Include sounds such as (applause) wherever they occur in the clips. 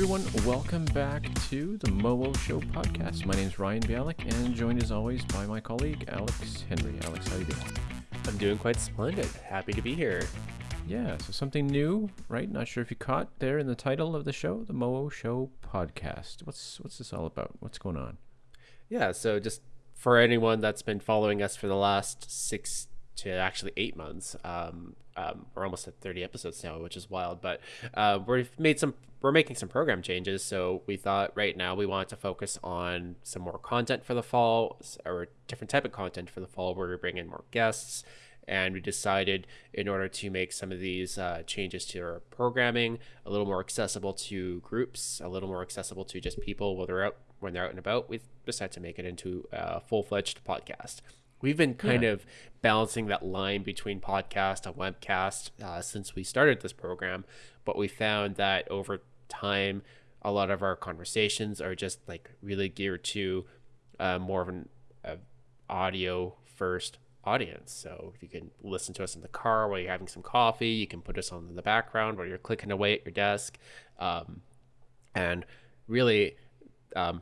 everyone. Welcome back to the Mowo Show podcast. My name is Ryan Bialik, and joined as always by my colleague Alex Henry. Alex, how you doing? I'm doing quite splendid. Happy to be here. Yeah, so something new, right? Not sure if you caught there in the title of the show, the Mowo Show podcast. What's what's this all about? What's going on? Yeah, so just for anyone that's been following us for the last six to actually eight months, um, um, we're almost at 30 episodes now, which is wild. But uh, we've made some, we're making some program changes. So we thought right now we wanted to focus on some more content for the fall, or different type of content for the fall, where we bring in more guests. And we decided, in order to make some of these uh, changes to our programming a little more accessible to groups, a little more accessible to just people when they're out when they're out and about, we decided to make it into a full fledged podcast. We've been kind yeah. of balancing that line between podcast and webcast uh, since we started this program, but we found that over time, a lot of our conversations are just like really geared to uh, more of an uh, audio first audience. So if you can listen to us in the car while you're having some coffee. You can put us on in the background while you're clicking away at your desk, um, and really. Um,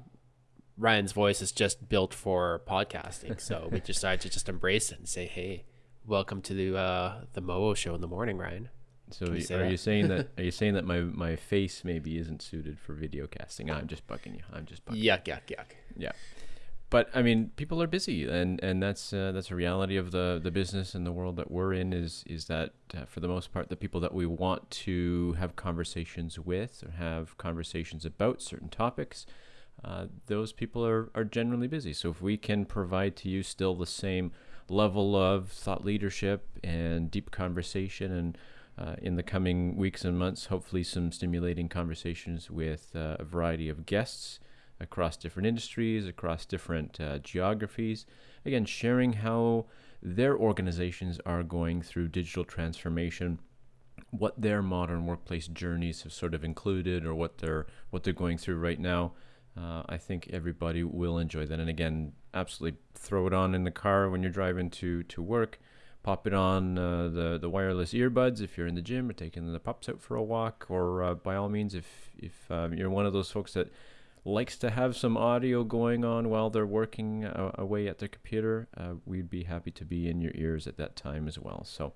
Ryan's voice is just built for podcasting. So we (laughs) decided to just embrace it and say, "Hey, welcome to the uh, the Mowo show in the morning, Ryan." So you are that? you saying that (laughs) are you saying that my my face maybe isn't suited for video casting? I'm just bugging you. I'm just bugging. Yuck, yuck, yuck. Yeah. But I mean, people are busy, and, and that's uh, that's a reality of the, the business and the world that we're in. Is is that uh, for the most part, the people that we want to have conversations with or have conversations about certain topics, uh, those people are, are generally busy. So if we can provide to you still the same level of thought leadership and deep conversation and uh, in the coming weeks and months, hopefully some stimulating conversations with uh, a variety of guests across different industries, across different uh, geographies. Again, sharing how their organizations are going through digital transformation what their modern workplace journeys have sort of included or what they're what they're going through right now uh, I think everybody will enjoy that. And again, absolutely throw it on in the car when you're driving to, to work. Pop it on uh, the the wireless earbuds if you're in the gym or taking the pups out for a walk. Or uh, by all means, if if um, you're one of those folks that likes to have some audio going on while they're working uh, away at their computer, uh, we'd be happy to be in your ears at that time as well. So.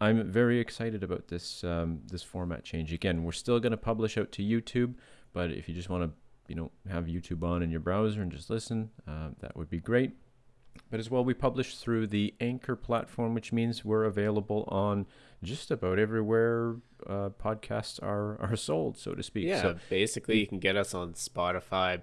I'm very excited about this um, this format change. Again, we're still going to publish out to YouTube, but if you just want to you know have YouTube on in your browser and just listen, uh, that would be great. But as well, we publish through the Anchor platform, which means we're available on just about everywhere uh, podcasts are are sold, so to speak. Yeah, so, basically, you can get us on Spotify,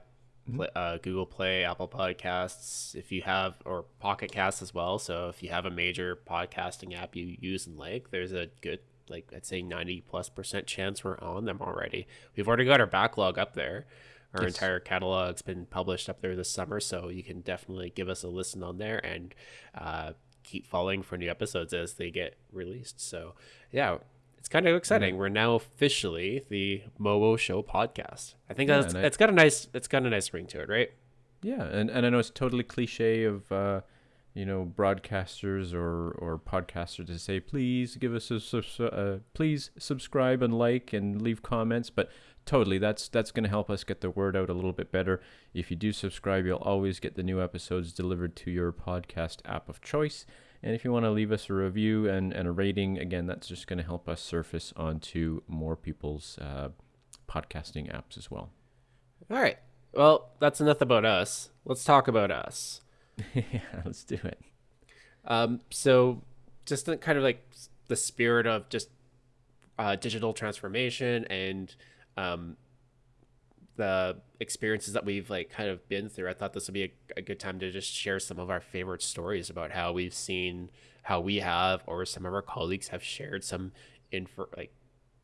mm-hmm. uh, Google Play, Apple Podcasts, if you have, or Pocket Casts as well. So if you have a major podcasting app you use and like, there's a good like I'd say 90 plus percent chance we're on them already. We've already got our backlog up there. Our yes. entire catalog's been published up there this summer, so you can definitely give us a listen on there and uh, keep following for new episodes as they get released. So, yeah, it's kind of exciting. Mm-hmm. We're now officially the Mowo Show podcast. I think yeah, that's I, it's got a nice it's got a nice ring to it, right? Yeah, and, and I know it's totally cliche of uh, you know broadcasters or or podcasters to say please give us a uh, please subscribe and like and leave comments, but totally that's that's going to help us get the word out a little bit better. If you do subscribe you'll always get the new episodes delivered to your podcast app of choice. And if you want to leave us a review and, and a rating again that's just going to help us surface onto more people's uh, podcasting apps as well. All right well that's enough about us. Let's talk about us. (laughs) Yeah let's do it. Um, so just the, kind of like the spirit of just uh, digital transformation and um, the experiences that we've like kind of been through, I thought this would be a, a, good time to just share some of our favorite stories about how we've seen how we have or some of our colleagues have shared some info like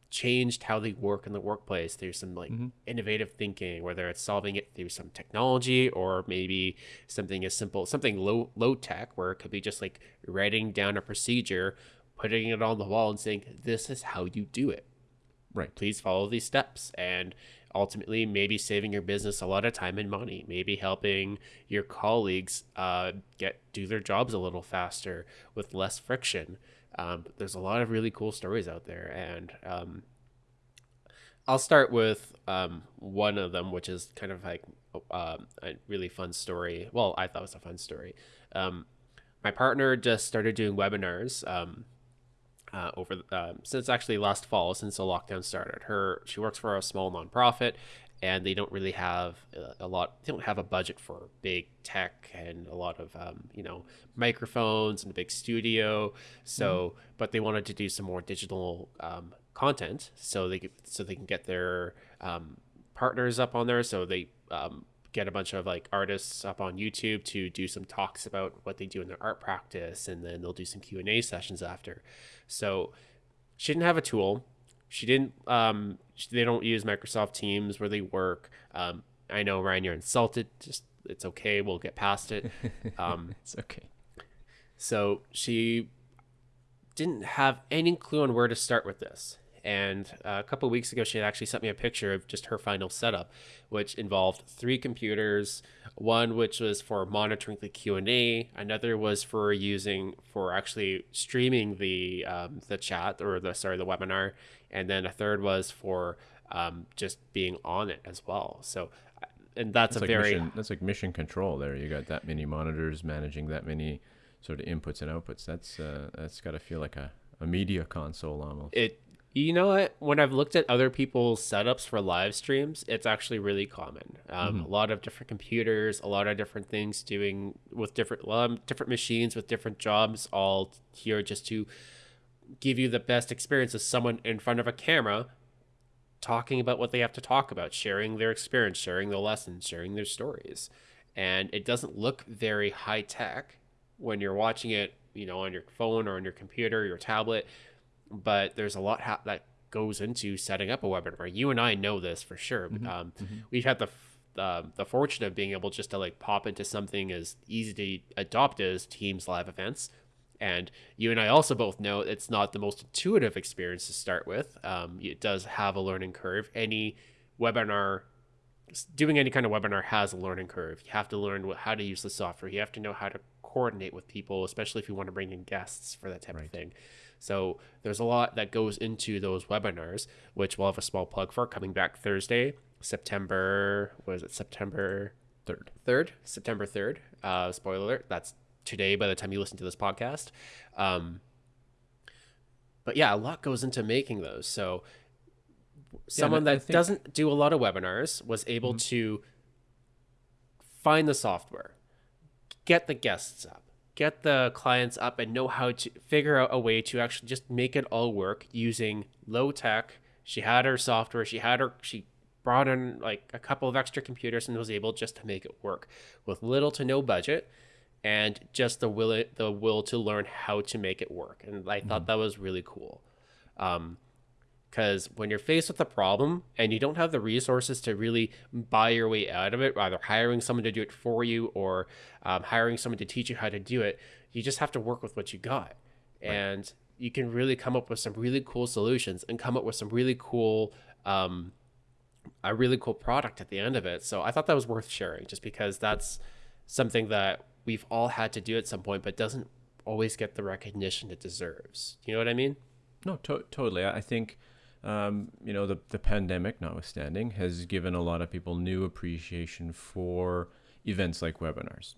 changed how they work in the workplace through some like mm-hmm. innovative thinking whether it's solving it through some technology or maybe something as simple something low low tech where it could be just like writing down a procedure putting it on the wall and saying this is how you do it Right. Please follow these steps. And ultimately, maybe saving your business a lot of time and money, maybe helping your colleagues uh, get do their jobs a little faster with less friction. Um, there's a lot of really cool stories out there. And um, I'll start with um, one of them, which is kind of like uh, a really fun story. Well, I thought it was a fun story. Um, my partner just started doing webinars um, uh, over uh, since actually last fall, since the lockdown started. Her she works for a small nonprofit, and they don't really have a lot. They don't have a budget for big tech and a lot of um, you know microphones and a big studio. So, mm. but they wanted to do some more digital um, content, so they so they can get their um, partners up on there. So they um, get a bunch of like artists up on YouTube to do some talks about what they do in their art practice, and then they'll do some Q and A sessions after. So she didn't have a tool. She didn't. Um, they don't use Microsoft Teams where they work. Um, I know Ryan, you're insulted. Just it's okay. We'll get past it. (laughs) Um, it's okay. So she didn't have any clue on where to start with this. And uh, a couple weeks ago, she had actually sent me a picture of just her final setup, which involved three computers. One which was for monitoring the Q and A. Another was for using for actually streaming the um, the chat or the sorry the webinar, and then a third was for um, just being on it as well. So, uh, and that's, that's a like very mission, that's like mission control. There, you got that many monitors managing that many sort of inputs and outputs. That's uh, that's got to feel like a, a media console almost. It you know what? When I've looked at other people's setups for live streams, it's actually really common. Um, mm-hmm. A lot of different computers, a lot of different things doing with different um, different machines with different jobs, all here just to give you the best experience of someone in front of a camera talking about what they have to talk about, sharing their experience, sharing their lessons, sharing their stories. And it doesn't look very high tech when you're watching it, you know, on your phone or on your computer, your tablet but there's a lot ha- that goes into setting up a webinar. You and I know this for sure. Mm-hmm. Um, mm-hmm. We've had the uh, the fortune of being able just to like pop into something as easy to adopt as Teams live events. And you and I also both know it's not the most intuitive experience to start with. Um, it does have a learning curve. Any webinar, doing any kind of webinar has a learning curve. You have to learn what, how to use the software. You have to know how to coordinate with people, especially if you want to bring in guests for that type right. of thing. So there's a lot that goes into those webinars, which we'll have a small plug for coming back Thursday, September, what is it, September 3rd. 3rd, September 3rd. Uh, spoiler alert, that's today by the time you listen to this podcast. Um, but yeah, a lot goes into making those. So someone yeah, that think... doesn't do a lot of webinars was able mm-hmm. to find the software, get the guests up, get the clients up and know how to figure out a way to actually just make it all work using low tech. She had her software, she had her, she brought in like a couple of extra computers and was able just to make it work with little to no budget and just the will the will to learn how to make it work. And I thought mm-hmm. that was really cool. Um, because when you're faced with a problem and you don't have the resources to really buy your way out of it, either hiring someone to do it for you or um, hiring someone to teach you how to do it, you just have to work with what you got. Right. And you can really come up with some really cool solutions and come up with some really cool, um, a really cool product at the end of it. So I thought that was worth sharing just because that's something that we've all had to do at some point, but doesn't always get the recognition it deserves. You know what I mean? No, to- totally. I think um, you know, the, the pandemic notwithstanding, has given a lot of people new appreciation for events like webinars.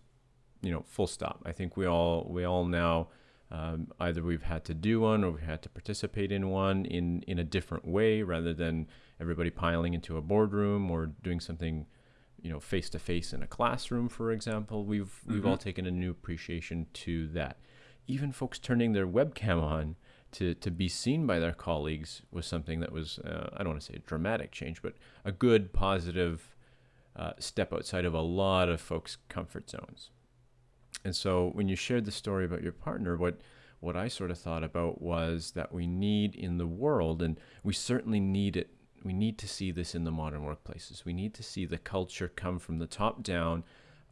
You know, full stop. I think we all we all now um, either we've had to do one or we had to participate in one in in a different way rather than everybody piling into a boardroom or doing something you know face to face in a classroom for example we've mm-hmm. we've all taken a new appreciation to that even folks turning their webcam on to, to be seen by their colleagues was something that was, uh, I don't want to say a dramatic change, but a good, positive uh, step outside of a lot of folks' comfort zones. And so when you shared the story about your partner, what, what I sort of thought about was that we need in the world, and we certainly need it, we need to see this in the modern workplaces. We need to see the culture come from the top down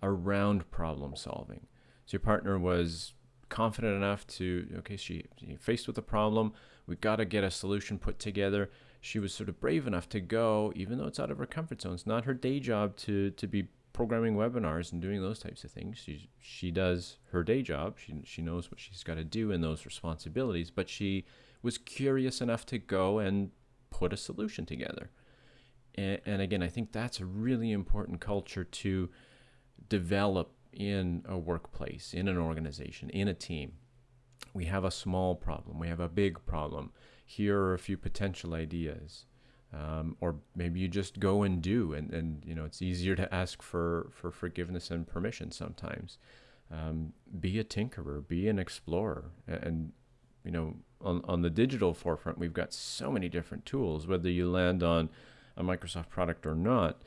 around problem solving. So your partner was confident enough to okay she, she faced with a problem. We got to get a solution put together. She was sort of brave enough to go even though it's out of her comfort zone. It's not her day job to to be programming webinars and doing those types of things. She she does her day job. She she knows what she's got to do in those responsibilities but she was curious enough to go and put a solution together. And, and again, I think that's a really important culture to develop in a workplace, in an organization, in a team. We have a small problem, we have a big problem. Here are a few potential ideas. Um, or maybe you just go and do, and, and you know it's easier to ask for, for forgiveness and permission sometimes. Um, be a tinkerer, be an explorer, and you know on, on the digital forefront, we've got so many different tools. Whether you land on a Microsoft product or not,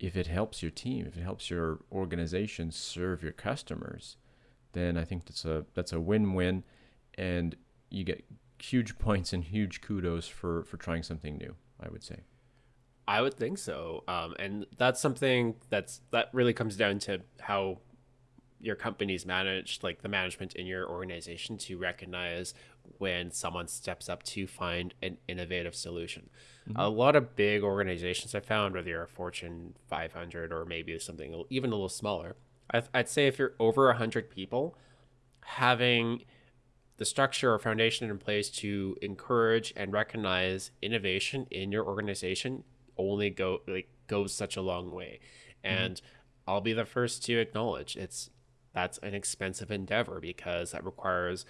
if it helps your team, if it helps your organization serve your customers, then I think that's a that's a win-win, and you get huge (laughs) points and huge kudos for for trying something new. I would say. I would think so, um, and that's something that's that really comes down to how your company's managed, like the management in your organization, to recognize when someone steps up to find an innovative solution. Mm-hmm. A lot of big organizations I found, whether you're a Fortune 500 or maybe something even a little smaller, I'd say if you're over 100 people, having the structure or foundation in place to encourage and recognize innovation in your organization only go like goes such a long way. Mm-hmm. And mm-hmm. I'll be the first to acknowledge it's that's an expensive endeavor because that requires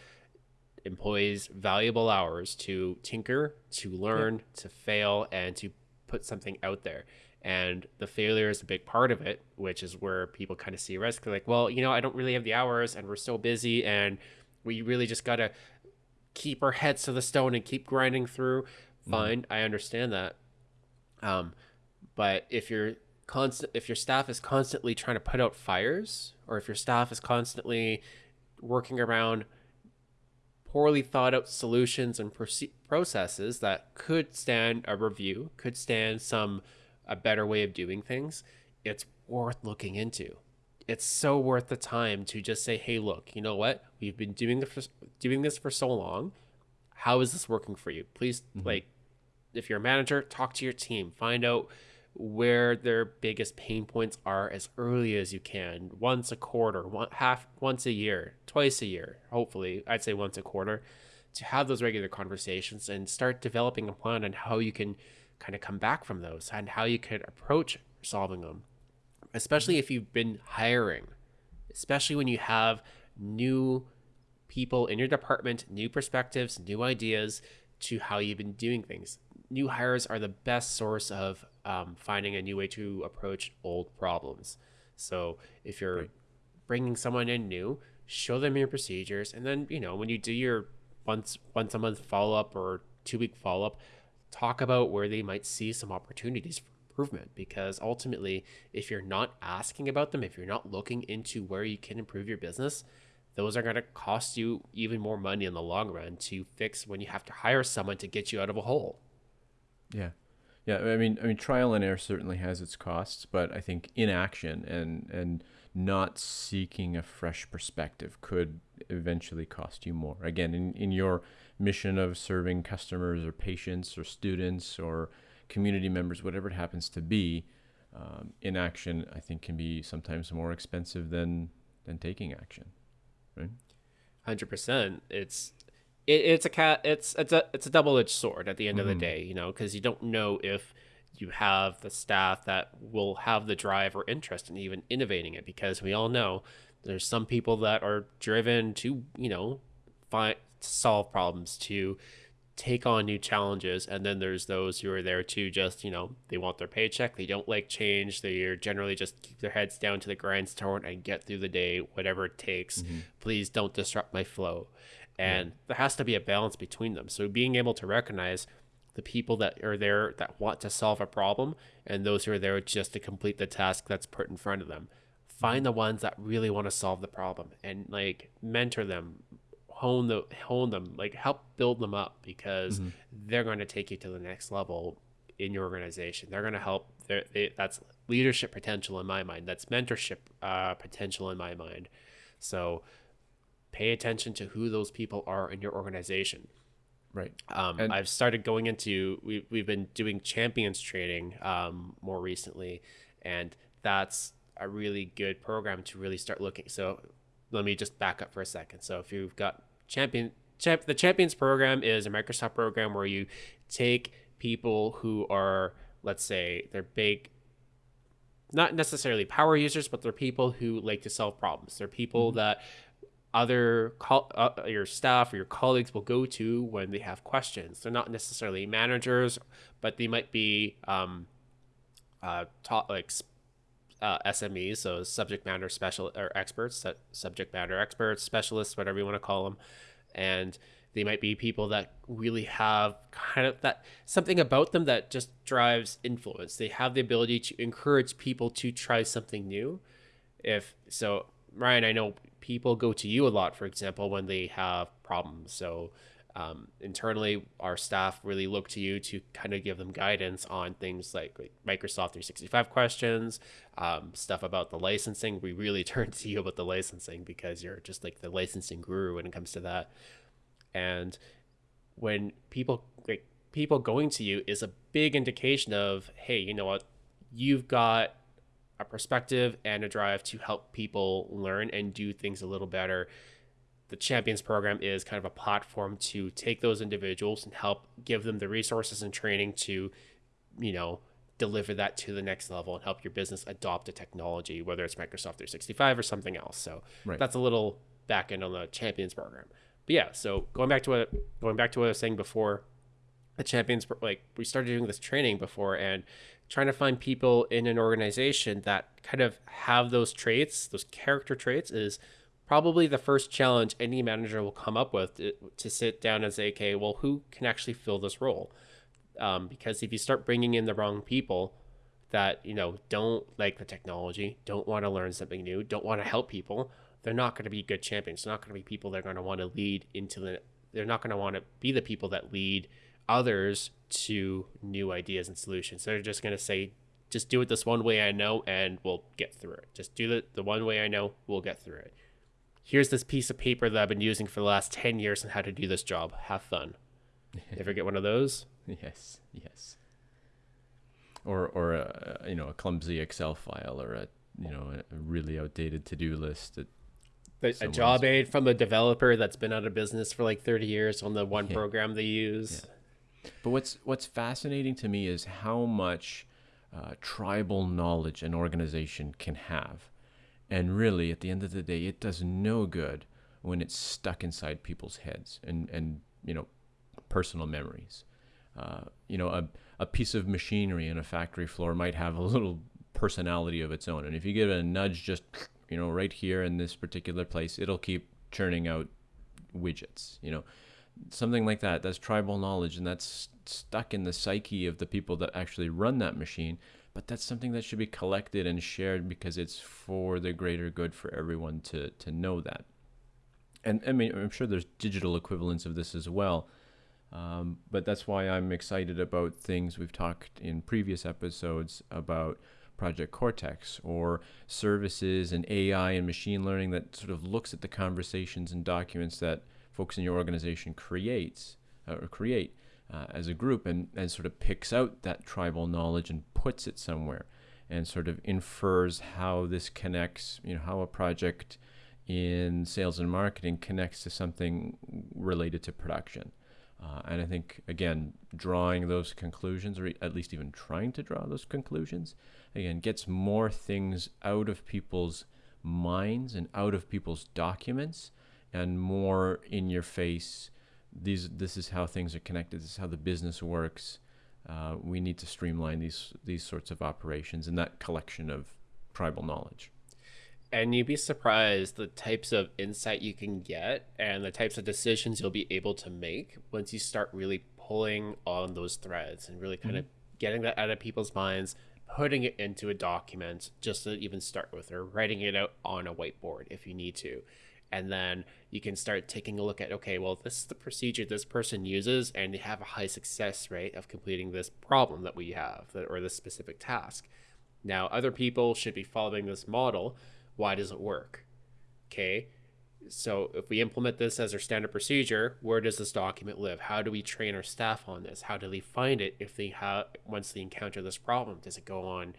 employees valuable hours to tinker, to learn, to fail, and to put something out there. And the failure is a big part of it, which is where people kind of see risk. They're like, well, you know, I don't really have the hours and we're so busy and we really just got to keep our heads to the stone and keep grinding through. Mm-hmm. Fine, mm. I understand that. Um, but if you're constant, if your staff is constantly trying to put out fires, or if your staff is constantly working around poorly thought out solutions and processes that could stand a review, could stand some a better way of doing things, it's worth looking into. It's so worth the time to just say, "Hey, look, you know what? We've been doing this for, doing this for so long. How is this working for you? Please, mm-hmm. like, if you're a manager, talk to your team, find out where their biggest pain points are as early as you can once a quarter one half once a year twice a year hopefully i'd say once a quarter to have those regular conversations and start developing a plan on how you can kind of come back from those and how you could approach solving them especially if you've been hiring especially when you have new people in your department new perspectives new ideas to how you've been doing things. New hires are the best source of um, finding a new way to approach old problems. So if you're right. bringing someone in new, show them your procedures, and then you know when you do your once once a month follow up or two week follow up, talk about where they might see some opportunities for improvement. Because ultimately, if you're not asking about them, if you're not looking into where you can improve your business, those are going to cost you even more money in the long run to fix when you have to hire someone to get you out of a hole. Yeah. Yeah, I mean, I mean, trial and error certainly has its costs, but I think inaction and and not seeking a fresh perspective could eventually cost you more. Again, in, in your mission of serving customers or patients or students or community members, whatever it happens to be, um, inaction I think can be sometimes more expensive than than taking action. Right. Hundred percent. It's it, it's a cat it's it's a it's a double-edged sword at the end mm-hmm. of the mm-hmm. day you know because you don't know if you have the staff that will have the drive or interest in even innovating it because we all know there's some people that are driven to you know find solve problems to take on new challenges and then there's those who are there to just you know they want their paycheck they don't like change they're generally just keep their heads down to the grindstone and get through the day whatever it takes mm-hmm. please don't disrupt my flow and yeah. there has to be a balance between them. So being able to recognize the people that are there that want to solve a problem and those who are there just to complete the task that's put in front of them. Find the ones that really want to solve the problem and like mentor them hone the hone them like help build them up because mm-hmm. they're going to take you to the next level in your organization. They're going to help they, that's leadership potential in my mind. That's mentorship uh, potential in my mind. So pay attention to who those people are in your organization. Right. Um, and- I've started going into we we've been doing champions training um, more recently, and that's a really good program to really start looking. So let me just back up for a second. So if you've got champion champ, the champions program is a Microsoft program where you take people who are let's say they're big not necessarily power users but they're people who like to solve problems they're people that other col- uh, your staff or your colleagues will go to when they have questions they're not necessarily managers but they might be um, uh, taught like uh, SMEs, so subject matter special or experts, su- subject matter experts, specialists, whatever you want to call them, and they might be people that really have kind of that something about them that just drives influence. They have the ability to encourage people to try something new. If so, Ryan, I know people go to you a lot, for example, when they have problems. So um, internally, our staff really look to you to kind of give them guidance on things like, Microsoft 365 questions, um, stuff about the licensing. We really (laughs) turn to you about the licensing because you're just like the licensing guru when it comes to that. And when people like people going to you is a big indication of, hey, you know what, you've got a perspective and a drive to help people learn and do things a little better. The champions program is kind of a platform to take those individuals and help give them the resources and training to you know deliver that to the next level and help your business adopt a technology whether it's microsoft 365 or something else. So Right. that's a little back end on the champions program. But yeah so going back to what going back to what i was saying before the champions like we started doing this training before and trying to find people in an organization that kind of have those traits those character traits is probably the first challenge any manager will come up with to, to sit down and say okay well who can actually fill this role? Um, because if you start bringing in the wrong people that you know don't like the technology don't want to learn something new don't want to help people they're not going to be good champions. They're not going to be people that are going to want to lead into the they're not going to want to be the people that lead others to new ideas and solutions they're just going to say just do it this one way i know and we'll get through it just do it the one way i know we'll get through it here's this piece of paper that i've been using for the last 10 years on how to do this job have fun (laughs) ever get one of those Yes, yes. Or or a you know a clumsy Excel file or a you know a really outdated to do list. That, a job aid from a developer that's been out of business for like 30 years on the one (laughs) Yeah. program they use. But what's what's fascinating to me is how much uh, tribal knowledge an organization can have, and really at the end of the day, it does no good when it's stuck inside people's heads and and you know personal memories. Uh, you know, a, a piece of machinery in a factory floor might have a little personality of its own. And if you give it a nudge just, you know, right here in this particular place, it'll keep churning out widgets, you know, something like that. That's tribal knowledge and that's stuck in the psyche of the people that actually run that machine. But that's something that should be collected and shared because it's for the greater good for everyone to, to know that. And I mean, I'm sure there's digital equivalents of this as well. Um, but that's why I'm excited about things we've talked in previous episodes about Project Cortex or services and AI and machine learning that sort of looks at the conversations and documents that folks in your organization creates uh, or create uh, as a group and, and sort of picks out that tribal knowledge and puts it somewhere and sort of infers how this connects, you know, how a project in sales and marketing connects to something related to production. Uh, and I think, again, drawing those conclusions, or at least even trying to draw those conclusions, again, gets more things out of people's minds and out of people's documents and more in your face. These, this is how things are connected. This is how the business works. Uh, we need to streamline these these sorts of operations and that collection of tribal knowledge. And you'd be surprised the types of insight you can get and the types of decisions you'll be able to make once you start really pulling on those threads and really kind of getting that out of people's minds, putting it into a document just to even start with, or writing it out on a whiteboard if you need to. And then you can start taking a look at okay, well, this is the procedure this person uses, and they have a high success rate of completing this problem that we have, or this specific task. Now, other people should be following this model. Why does it work? Okay. So, if we implement this as our standard procedure, where does this document live? How do we train our staff on this? How do they find it if they have once they encounter this problem? Does it go on?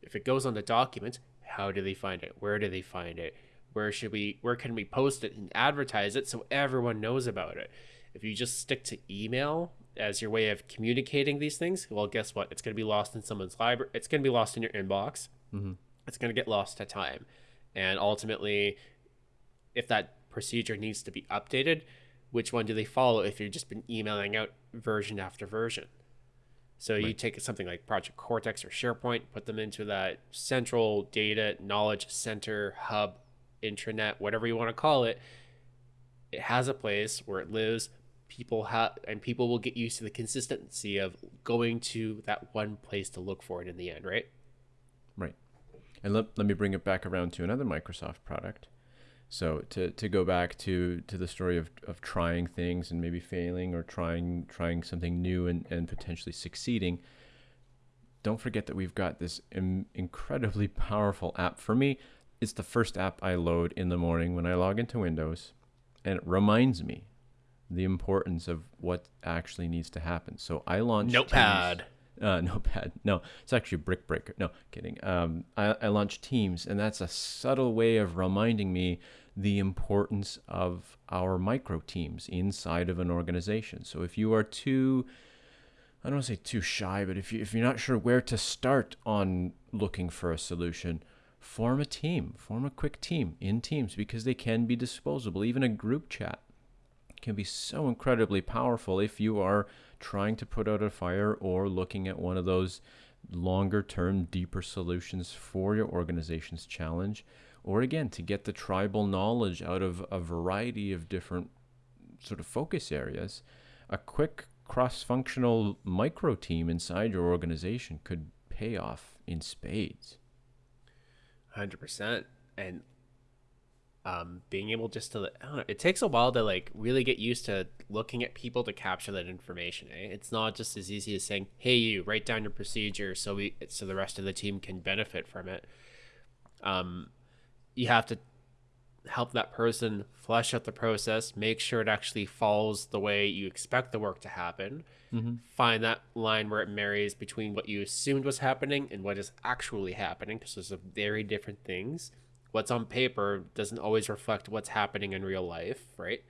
If it goes on the document, how do they find it? Where do they find it? Where should we? Where can we post it and advertise it so everyone knows about it? If you just stick to email as your way of communicating these things, well, guess what? It's going to be lost in someone's library. It's going to be lost in your inbox. Mm-hmm. It's going to get lost to time. And ultimately, if that procedure needs to be updated, which one do they follow if you've just been emailing out version after version? So you take something like Project Cortex or SharePoint, put them into that central data knowledge center hub, intranet, whatever you want to call it. It has a place where it lives. People have, and people will get used to the consistency of going to that one place to look for it in the end, right? Right. And let, let me bring it back around to another Microsoft product. So to, to go back to, to the story of, of trying things and maybe failing or trying trying something new and, and potentially succeeding, don't forget that we've got this Im- incredibly (laughs) powerful app. For me, it's the first app I load in the morning when I log into Windows, and it reminds me the importance of what actually needs to happen. So I launched Notepad. Teams- uh, (laughs) notepad. No, it's actually Brick Breaker. No, kidding. Um, I, I launched Teams, and that's a subtle way of reminding me the importance of our micro teams inside of an organization. So if you are too, I don't want to say too shy, but if you if you're not sure where to start on looking for a solution, form a team, form a quick team in Teams because they can be disposable. Even a group chat can be so incredibly powerful if you are trying to put out a fire or looking at one of those longer term, deeper solutions for your organization's challenge, or again, to get the tribal knowledge out of a variety of different sort of focus areas. A quick cross functional micro team inside your organization could pay off in spades. 100%. And um, being able just to I don't know, it takes a while to like really get used to looking at people to capture that information. Eh? It's not just as easy as saying, "Hey, you write down your procedure so we so the rest of the team can benefit from it." Um, you have to help that person flesh out the process, make sure it actually follows the way you expect the work to happen. Mm-hmm. Find that line where it marries between what you assumed was happening and what is actually happening, because those are very different things what's on paper doesn't always reflect what's happening in real life, right?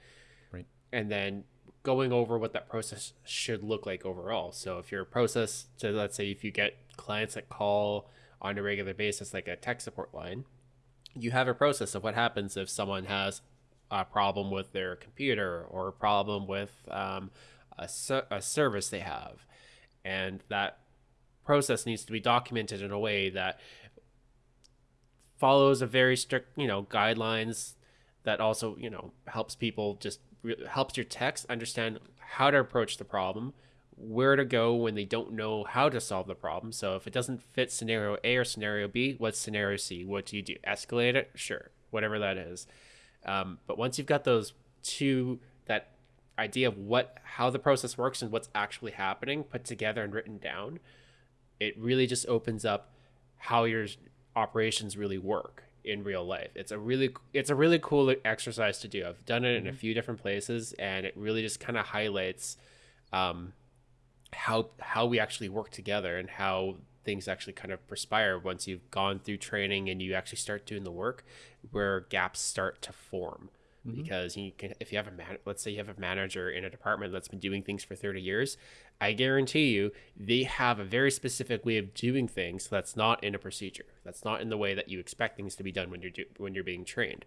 Right. And then going over what that process should look like overall. So if your process to let's say if you get clients that call on a regular basis like a tech support line, you have a process of what happens if someone has a problem with their computer or a problem with um, a, a service they have. And that process needs to be documented in a way that follows a very strict, you know, guidelines that also, you know, helps people just helps your techs understand how to approach the problem, where to go when they don't know how to solve the problem. So if it doesn't fit scenario A or scenario B, what's scenario C? What do you do? Escalate it? Sure, whatever that is. Um, but once you've got those two, that idea of what how the process works and what's actually happening put together and written down, it really just opens up how your operations really work in real life. It's a really it's a really cool exercise to do. I've done it in a few different places, and it really just kind of highlights um, how how we actually work together and how things actually kind of perspire once you've gone through training and you actually start doing the work, where gaps start to form. Mm-hmm. Because you can, if you have a man, let's say you have a manager in a department that's been doing things for 30 years, I guarantee you they have a very specific way of doing things that's not in a procedure. That's not in the way that you expect things to be done when you're do, when you're being trained.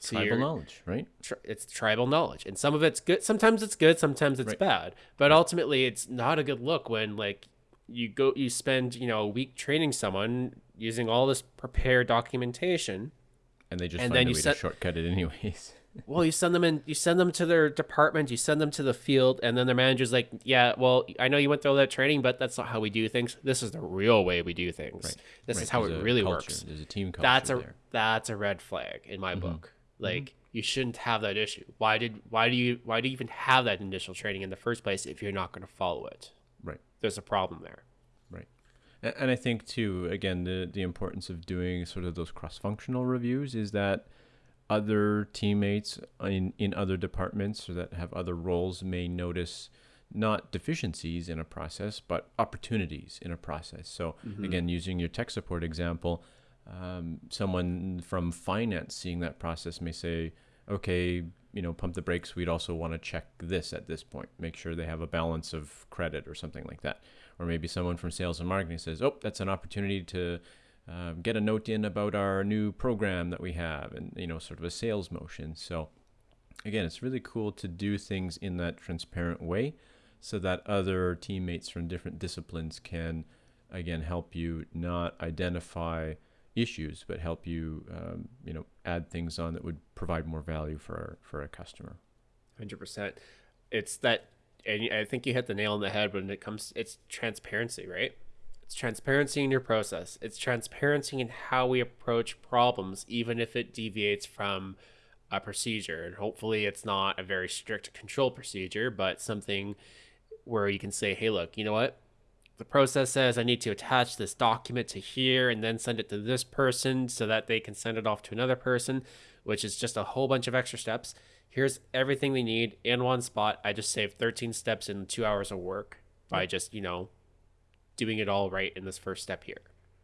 So Tribal knowledge, right? tri- it's tribal knowledge and some of it's good sometimes it's good sometimes it's Right. bad but ultimately it's not a good look when like you go you spend you know a week training someone using all this prepared documentation And they just And find then a you set- to shortcut it anyways. (laughs) well you send them in you send them to their department you send them to the field and then their manager's like yeah well i know you went through all that training but that's not how we do things this is the real way we do things Right. this Right, is how there's it really culture, works There's a team culture that's a there. Mm-hmm. that's a red flag in my book. Mm-hmm. Like you shouldn't have that issue. Why did why do you why do you even have that initial training in the first place if you're not going to follow it? Right. There's a problem there. Right. A- And I think too, again, the the importance of doing sort of those cross functional reviews is that other teammates in in other departments or that have other roles may notice not deficiencies in a process but opportunities in a process. So mm-hmm. again, using your tech support example, um, someone from finance seeing that process may say, okay, you know, pump the brakes. We'd also want to check this at this point, make sure they have a balance of credit or something like that. Or maybe someone from sales and marketing says, oh, that's an opportunity to uh, get a note in about our new program that we have, and you know, sort of a sales motion. So again, it's really cool to do things in that transparent way, so that other teammates from different disciplines can again help you not identify issues, but help you, um, you know, add things on that would provide more value for our, for a customer. Hundred percent. It's that, and I think you hit the nail on the head when it comes. It's transparency, right? It's transparency in your process. It's transparency in how we approach problems, even if it deviates from a procedure. And hopefully, it's not a very strict control procedure, but something where you can say, "Hey, look, you know what? The process says I need to attach this document to here and then send it to this person so that they can send it off to another person, which is just a whole bunch of extra steps. Here's everything they need in one spot. I just saved 13 steps in two hours of work by just, you know, doing it all right in this first step here.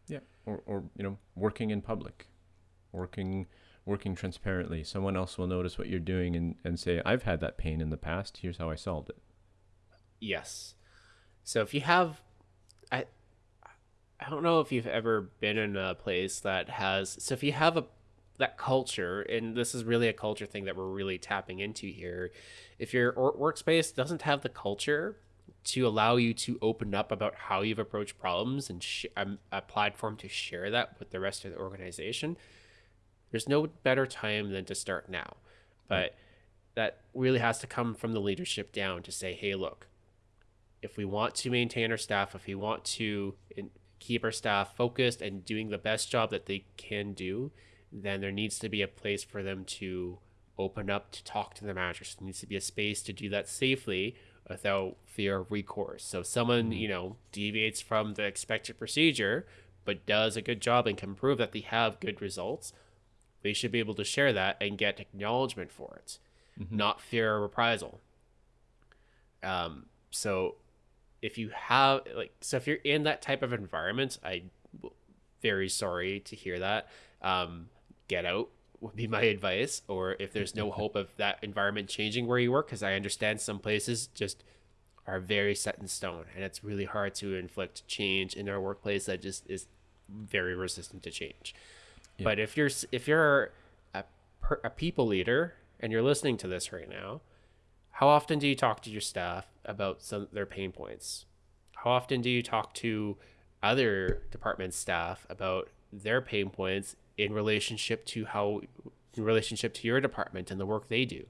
Yeah. Or, or you know, working in public, working working transparently. Someone else will notice what you're doing and, and say, I've had that pain in the past. Here's how I solved it. Yes. So if you have I I don't know if you've ever been in a place that has so if you have a that culture and this is really a culture thing that we're really tapping into here if your workspace doesn't have the culture to allow you to open up about how you've approached problems and sh- um, a platform to share that with the rest of the organization there's no better time than to start now. But that really has to come from the leadership down to say hey look if we want to maintain our staff, if we want to keep our staff focused and doing the best job that they can do, then there needs to be a place for them to open up to talk to the managers. There needs to be a space to do that safely without fear of recourse. So if someone, mm-hmm. you know, deviates from the expected procedure, but does a good job and can prove that they have good results, they should be able to share that and get acknowledgement for it, mm-hmm. not fear of reprisal. Um, so if you have like so if you're in that type of environment i very sorry to hear that um, get out would be (laughs) my advice or if there's no hope of that environment changing where you work because i understand some places just are very set in stone and it's really hard to inflict change in our workplace that just is very resistant to change yeah. but if you're if you're a, a people leader and you're listening to this right now how often do you talk to your staff about some their pain points? How often do you talk to other department staff about their pain points in relationship to how in relationship to your department and the work they do?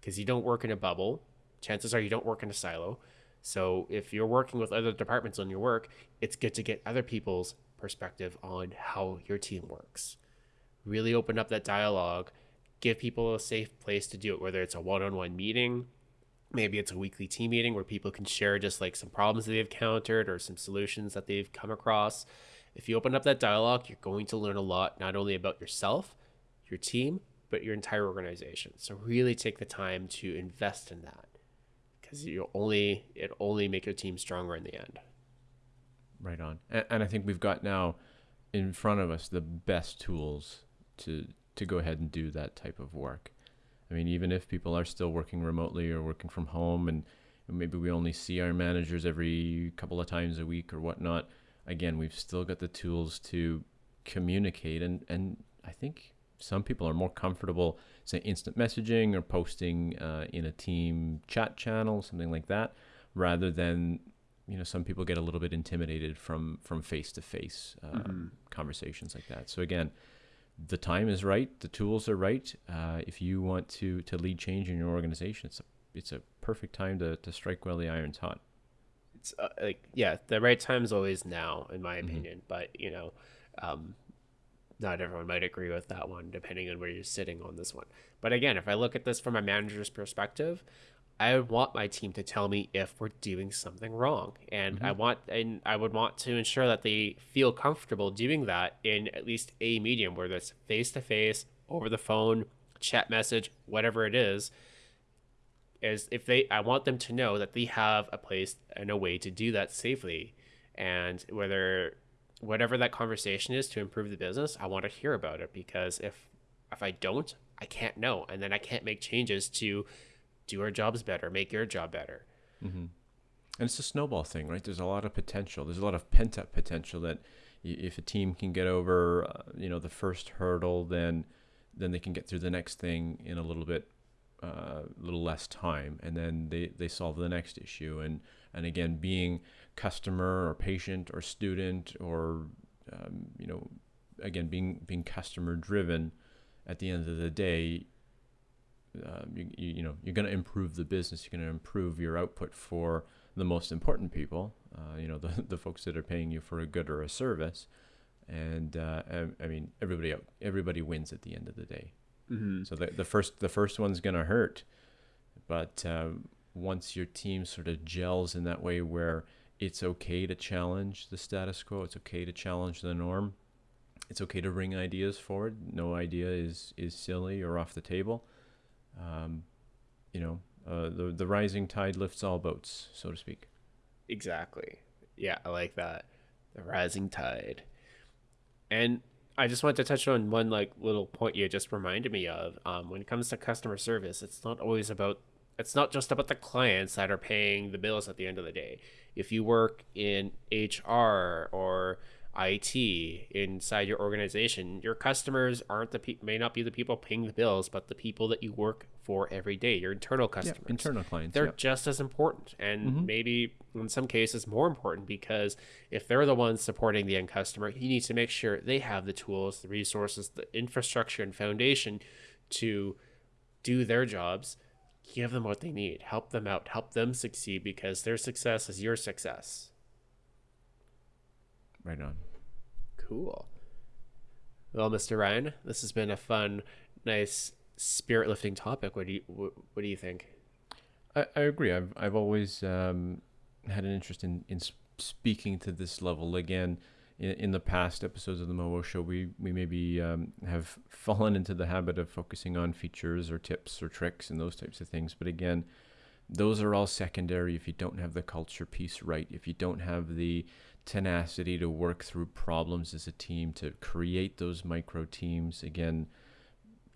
Because you don't work in a bubble. Chances are you don't work in a silo. So if you're working with other departments on your work, it's good to get other people's perspective on how your team works. Really open up that dialogue, give people a safe place to do it, whether it's a one on one meeting, maybe it's a weekly team meeting where people can share just like some problems that they've encountered or some solutions that they've come across. If you open up that dialogue, you're going to learn a lot, not only about yourself, your team, but your entire organization. So really take the time to invest in that because you only it only make your team stronger in the end. Right on, and, and I think we've got now in front of us the best tools to to go ahead and do that type of work. I mean, even if people are still working remotely or working from home, and maybe we only see our managers every couple of times a week or whatnot, again, we've still got the tools to communicate. And, and I think some people are more comfortable, say, instant messaging or posting uh, in a team chat channel, something like that, rather than you know some people get a little bit intimidated from from face to face conversations like that. So again the time is right, the tools are right. Uh, if you want to to lead change in your organization, it's a it's a perfect time to to strike while the iron's hot. It's uh, like yeah, the right time is always now, in my mm-hmm. opinion. Mm-hmm. But you know, um, not everyone might agree with that one, depending on where you're sitting on this one. But again, if I look at this from a manager's perspective, I would want my team to tell me if we're doing something wrong, and mm-hmm. I want and I would want to ensure that they feel comfortable doing that in at least a medium, whether it's face to face, over the phone, chat message, whatever it is. Is if they, I want them to know that they have a place and a way to do that safely, and whether whatever that conversation is to improve the business, I want to hear about it because if if I don't, I can't know, and then I can't make changes to do our jobs better, make your job better. And it's a snowball thing, right? There's a lot of potential. There's a lot of pent up potential that if a team can get over, uh, you know, the first hurdle, then then they can get through the next thing in a little bit, a uh, little less time, and then they, they solve the next issue. And and again, being customer or patient or student or um, you know, again being being customer driven, at the end of the day, um, you, you, you know you're going to improve the business you're going to improve your output for the most important people uh, you know (laughs) the, the folks that are paying you for a good or a service. And uh, I, I mean everybody everybody wins at the end of the day. Mm-hmm. so the, the first the first one's going to hurt. But um, once your team sort of gels in that way where it's okay to challenge the status quo it's okay to challenge the norm it's okay to bring ideas forward. No idea is is silly or off the table um, you know, uh, the the rising tide lifts all boats, so to speak. Exactly. Yeah, I like that. The rising tide. And I just wanted to touch on one like little point you just reminded me of. Um, when it comes to customer service, it's not always about it's not just about the clients that are paying the bills at the end of the day. If you work in HR or IT inside your organization, your customers aren't the pe- may not be the people paying the bills, but the people that you work for every day, your internal customers internal clients. they're yeah. just as important and mm-hmm. maybe in some cases more important because if they're the ones supporting the end customer you need to make sure they have the tools the resources the infrastructure and foundation to do their jobs give them what they need help them out help them succeed because their success is your success right on. cool well mr ryan this has been a fun nice spirit lifting topic what do you what, what do you think I, I agree. I've I've always um, had an interest in in speaking to this level again. In, in the past episodes of the Momo Show, we we maybe um, have (laughs) fallen into the habit of focusing on features or tips or tricks and those types of things. But again, those are all secondary if you don't have the culture piece right. If you don't have the tenacity to work through problems as a team, to create those micro teams. Again,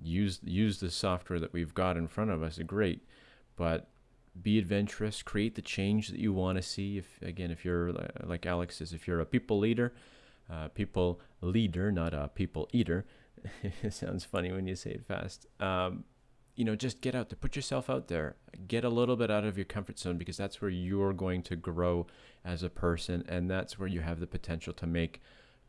use use the software that we've got in front of us. Great, but be adventurous. Create the change that you want to see. If again, if you're like Alex says, if you're a people leader, uh, people leader, not a people eater. (laughs) it sounds funny when you say it fast. Um, you know, just get out there, put yourself out there, get a little bit out of your comfort zone because that's where you're going to grow as a person, and that's where you have the potential to make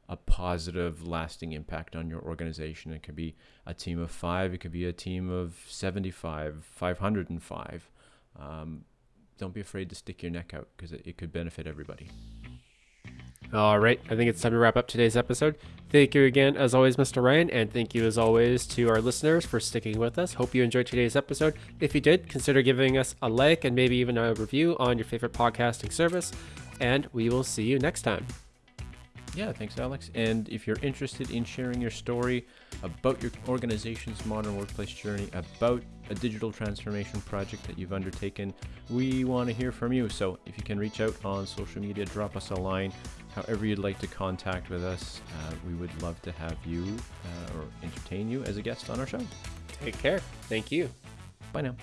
a positive, lasting impact on your organization. It could be a team of five, it could be a team of 75, 505. Um, don't be afraid to stick your neck out because it, it could benefit everybody. All right, I think it's time to wrap up today's episode. Thank you again, as always, Mr. Ryan, and thank you, as always, to our listeners for sticking with us. Hope you enjoyed today's episode. If you did, consider giving us a like and maybe even a review on your favorite podcasting service, and we will see you next time. Yeah, thanks, Alex. And if you're interested in sharing your story about your organization's modern workplace journey, about a digital transformation project that you've undertaken, we want to hear from you. So if you can reach out on social media, drop us a line, however you'd like to contact with us, uh, we would love to have you uh, or entertain you as a guest on our show. Take care. Thank you. Bye now.